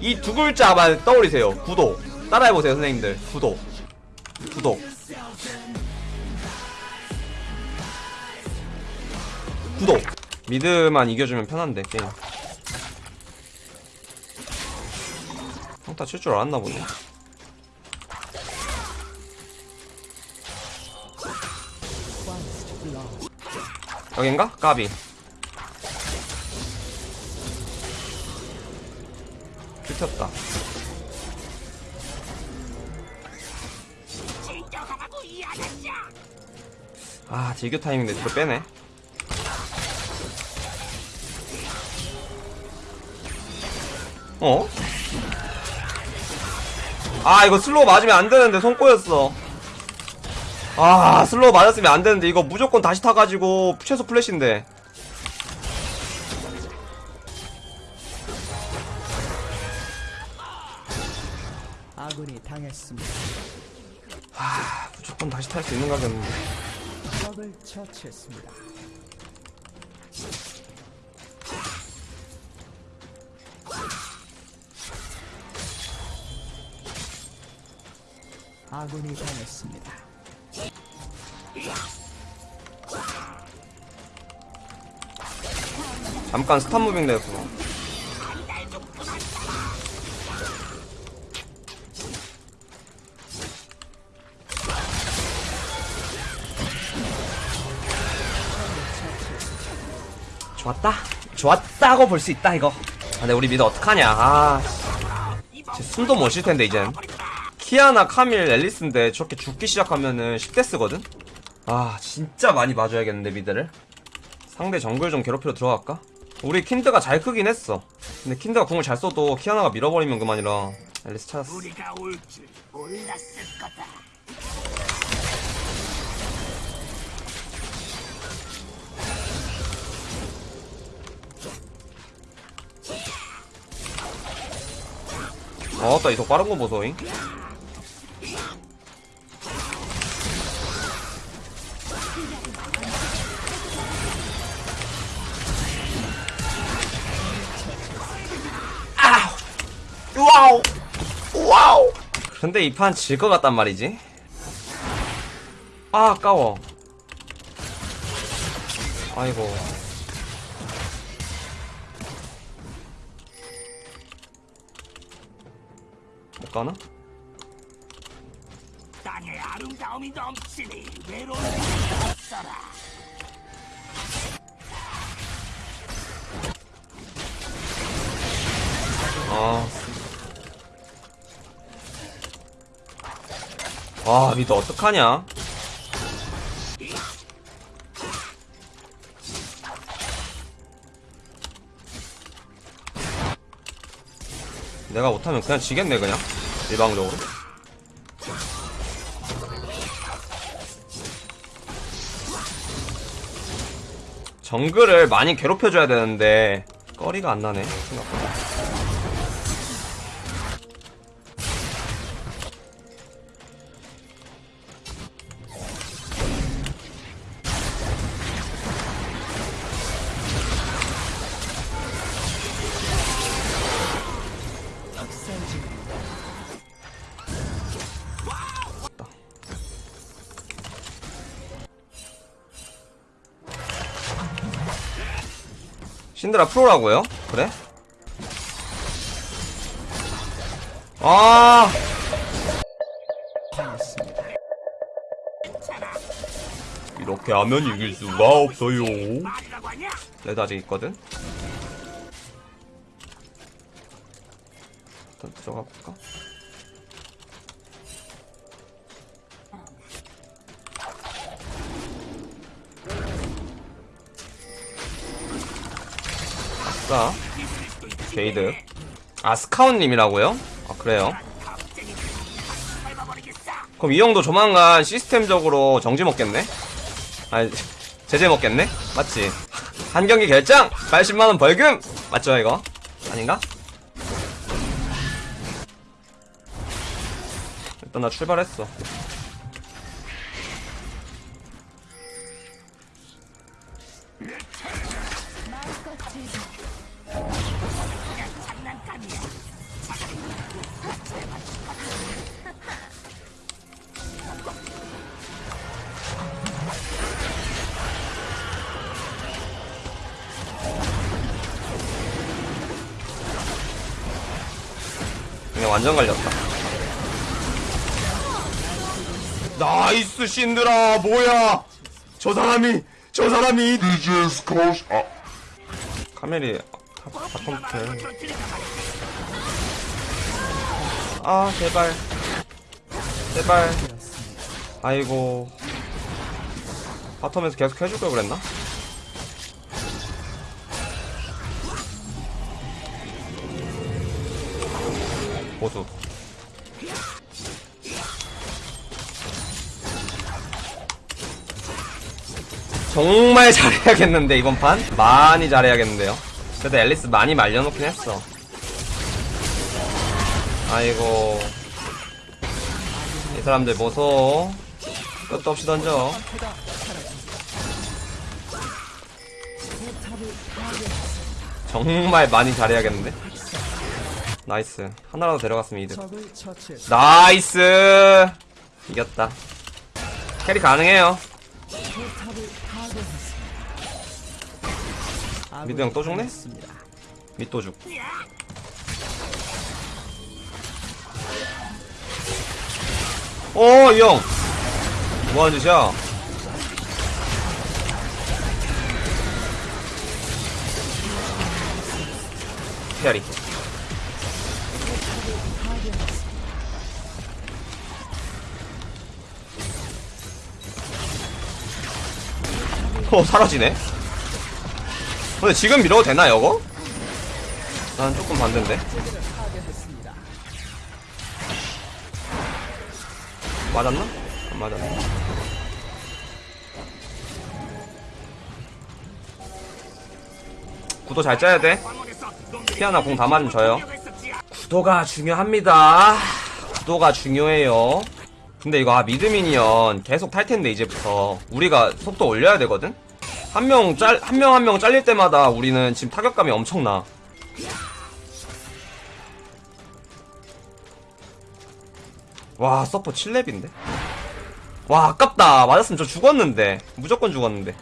이 두 글자만 떠올리세요. 구독. 따라해보세요 선생님들. 구독. 구독. 구독. 미드만 이겨주면 편한데 게임. 평타 칠 줄 알았나 보네. 여긴가? 까비 긁혔다. 아 딜교 타이밍인데 뒤로 빼네. 어? 아 이거 slow 맞으면 안 되는데 손 꼬였어. 아 slow 맞았으면 안 되는데 이거 무조건 다시 타가지고 최소 플래시인데 아군이 당했습니다. 아 무조건 다시 탈 수 있는 가겠는데 적을 처치했습니다. 아군이 당했습니다. 잠깐 stop moving 되었구나 좋았다. 좋았다고 볼 수 있다 이거. 아, 근데 우리 mid 어떡하냐. 아 씨. 숨도 못 쉴 텐데 이젠. 키아나 카밀 엘리스인데 저렇게 죽기 시작하면은 10대 쓰거든? 아 진짜 많이 봐줘야겠는데 mid를. 상대 정글 좀 괴롭히러 들어갈까? 우리 킨드가 잘 크긴 했어. 근데 킨드가 궁을 잘 써도 키아나가 밀어버리면 그만이라. 엘리스 찾았어 어따 이속 빠른 거 보소잉. 아우. 와우. 와우. 근데 이 판 질 것 같단 말이지? 아 아까워. 아이고 못 가나? 땅에 아름다움이 넘치니 외로움이 없어라. 아. 아, 미드 어떡하냐? 내가 못하면 그냥 지겠네, 그냥. 일방적으로. 정글을 많이 괴롭혀줘야 되는데, 꺼리가 안 나네, 생각보다. 신드라 프로라고요? 그래? 아. 이렇게 하면 이길 수가 없어요. 레드 아직 있거든? 일단 들어가 볼까? 아싸 게이드 아 스카웃님이라고요? 아 그래요? 그럼 이 형도 조만간 시스템적으로 정지 먹겠네? 아니 제재 먹겠네? 맞지? 한 경기 결장! 80만원 벌금! 맞죠 이거? 아닌가? 일단 나 출발했어 완전 갈렸다. 나이스 신드라 뭐야? 저 사람이 저 사람이 DJ's Coast. 아, 카멜이 다 바텀 저 돼. 줄이가 아 제발 제발 아이고 바텀에서 계속 해줄 걸 그랬나? 보수 정말 잘해야겠는데 이번 판? 많이 잘해야겠는데요? 그래도 앨리스 많이 말려놓긴 했어. 아이고. 이 사람들 보소. 끝도 없이 던져. 정말 많이 잘해야겠는데 nice 하나라도 데려갔으면 이득. nice 이겼다 carry 가능해요 mid 형 또 죽네? 당했습니다. 밑도죽 어, 이 형. 뭐하는 짓이야? 피아리. 어, 사라지네? 근데 지금 밀어도 되나, 이거? 난 조금 반대인데. 맞았나? 안 맞았네. 구도 잘 짜야 돼. 피아나 공 다 맞으면 져요. 구도가 중요합니다. 구도가 중요해요. 근데 이거 아, 미드 미니언 계속 탈 텐데 이제부터 우리가 속도 올려야 되거든. 한 명 짤 한 명 한 명 잘릴 때마다 우리는 지금 타격감이 엄청나. 와 서퍼 7렙인데. 와 아깝다. 맞았으면 저 죽었는데 무조건 죽었는데.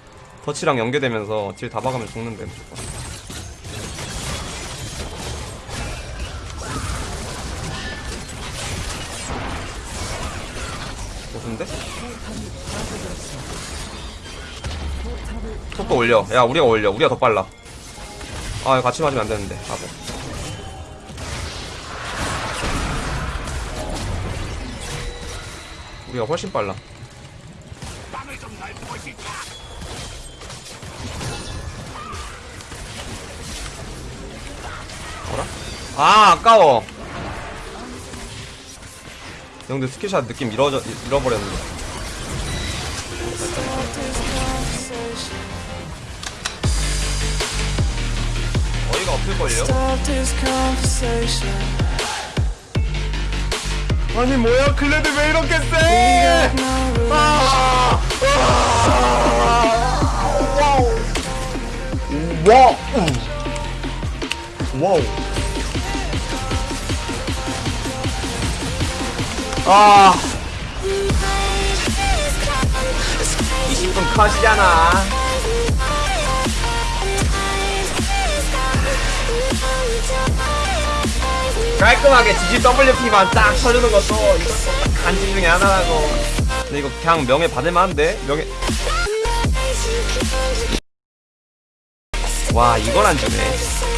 더치랑 연계되면서 딜 다 박으면 죽는데 무조건. 무슨데? 속도 올려. 야, 우리가 올려. 우리가 더 빨라. 아, 이거 같이 맞으면 안 되는데. 바보. 우리가 훨씬 빨라. 어라? 아, 아까워. 형들 스킬샷 느낌 잃어져, 잃어버렸는데. 어이가 없을걸요? 아니, 뭐야, 클레드 왜 이렇게 세? 아! 와우. 와우. 아. 20분 컷이잖아. 깔끔하게 GGWP만 딱 쳐주는 것도 이것도 딱 간지 중에 하나라고. 근데 이거 그냥 명예 받을만 한데? 명예. 와, 이걸 안 주네.